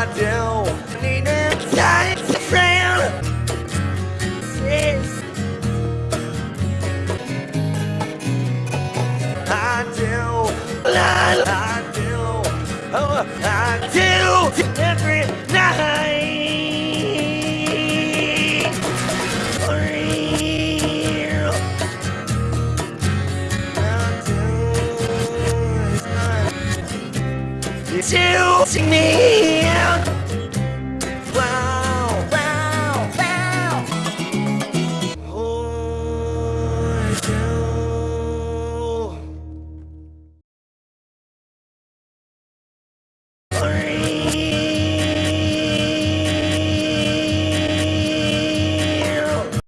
I do. Need try to friend. Yes. I do. I, I do. Oh, I do. Every To me out.